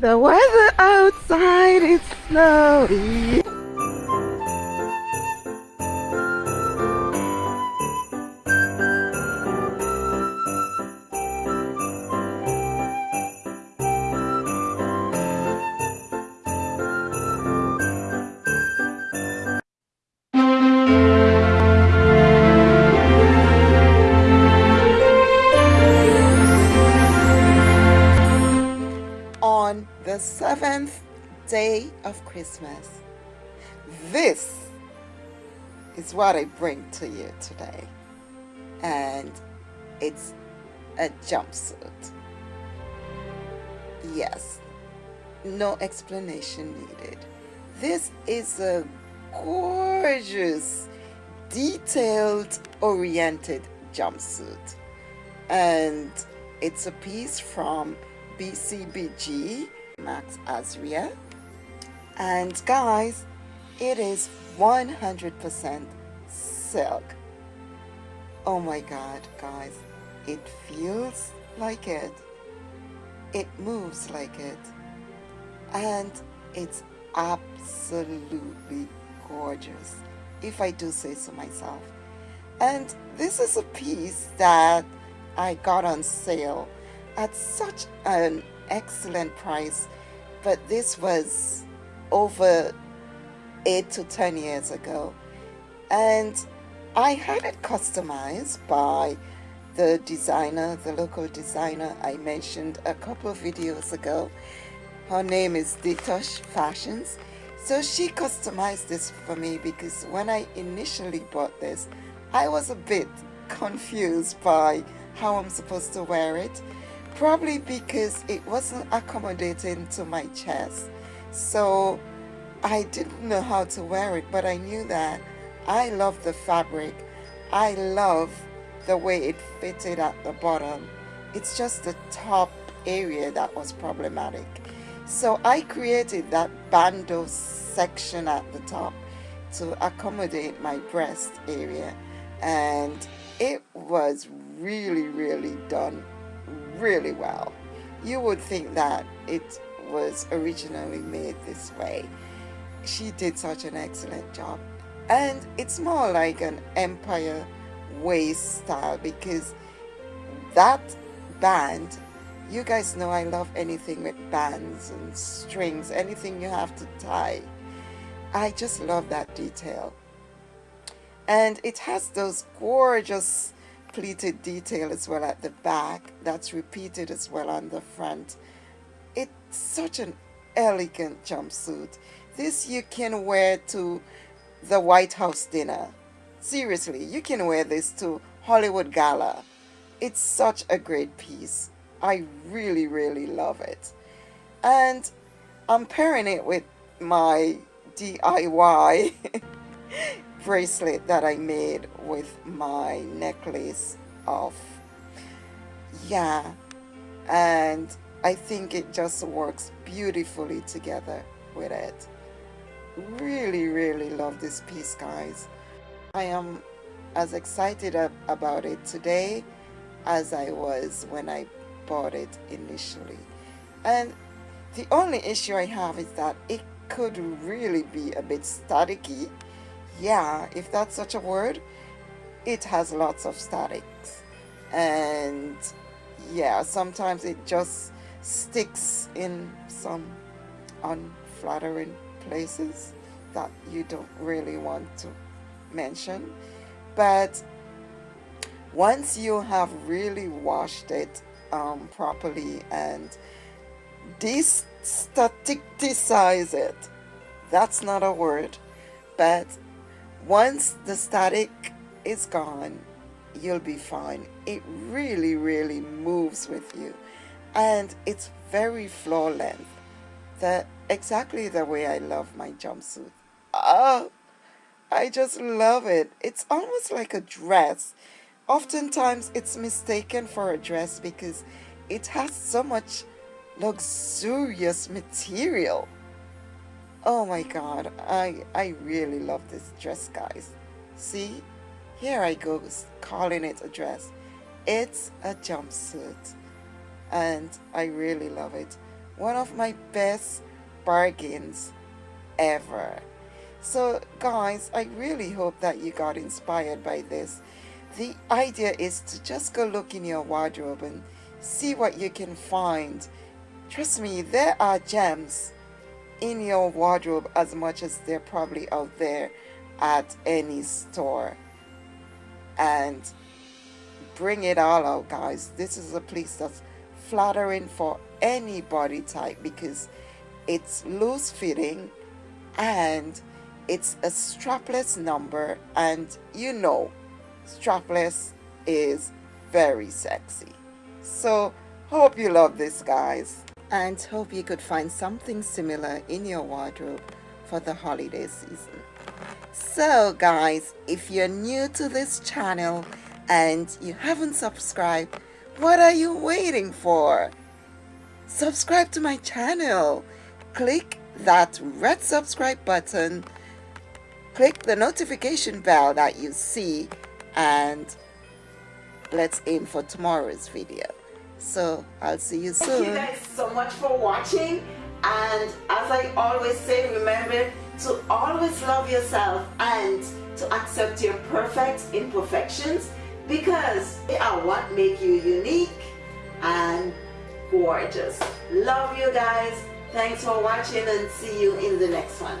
The weather outside is snowy. Seventh day of Christmas. This is what I bring to you today. And it's a jumpsuit. Yes, no explanation needed. This is a gorgeous, detailed oriented jumpsuit. And it's a piece from BCBG Max Azria. And guys, it is 100% silk. Oh my god, guys, it feels like it. It moves like it. And it's absolutely gorgeous, if I do say so myself. And this is a piece that I got on sale at such an excellent price but this was over eight to ten years ago. And I had it customized by the designer the local designer I mentioned a couple of videos ago. Her name is Ditosh Fashions. So she customized this for me because when I initially bought this I was a bit confused by how I'm supposed to wear it probably because it wasn't accommodating to my chest. So I didn't know how to wear it but I knew that I love the fabric. I love the way it fitted at the bottom. It's just the top area that was problematic. So I created that bandeau section at the top to accommodate my breast area and it was really really done really well. You would think that it was originally made this way. She did such an excellent job. And it's more like an empire waist style because that band, you guys know I love anything with bands and strings, anything you have to tie. I just love that detail. And it has those gorgeous pleated detail as well at the back that's repeated as well on the front. It's such an elegant jumpsuit. This you can wear to the White House dinner. Seriously you can wear this to Hollywood Gala. It's such a great piece. I really really love it. And I'm pairing it with my DIY bracelet that I made with my necklace of yeah. And I think it just works beautifully together with it. Really really love this piece guys. I am as excited about it today as I was when I bought it initially. And the only issue I have is that it could really be a bit staticky yeah, if that's such a word, it has lots of statics. And yeah, sometimes it just sticks in some unflattering places that you don't really want to mention. But once you have really washed it um, properly and destaticize it, that's not a word, but once the static is gone, you'll be fine. It really, really moves with you. And it's very floor length. The, exactly the way I love my jumpsuit. Oh, I just love it. It's almost like a dress. Oftentimes it's mistaken for a dress because it has so much luxurious material oh my god I I really love this dress guys see here I go calling it a dress it's a jumpsuit and I really love it one of my best bargains ever. So, guys, I really hope that you got inspired by this. The idea is to just go look in your wardrobe and see what you can find. Trust me, there are gems in your wardrobe as much as they're probably out there at any store. And bring it all out, guys. This is a place that's flattering for any body type because it's loose fitting and it's a strapless number and you know strapless is very sexy so hope you love this guys and hope you could find something similar in your wardrobe for the holiday season. So guys if you're new to this channel and you haven't subscribed what are you waiting for? Subscribe to my channel. Click that red subscribe button. Click the notification bell that you see. And let's aim for tomorrow's video so i'll see you soon thank you guys so much for watching. And as i always say remember to always love yourself and to accept your perfect imperfections because they are what make you unique and gorgeous. Love you guys. Thanks for watching and see you in the next one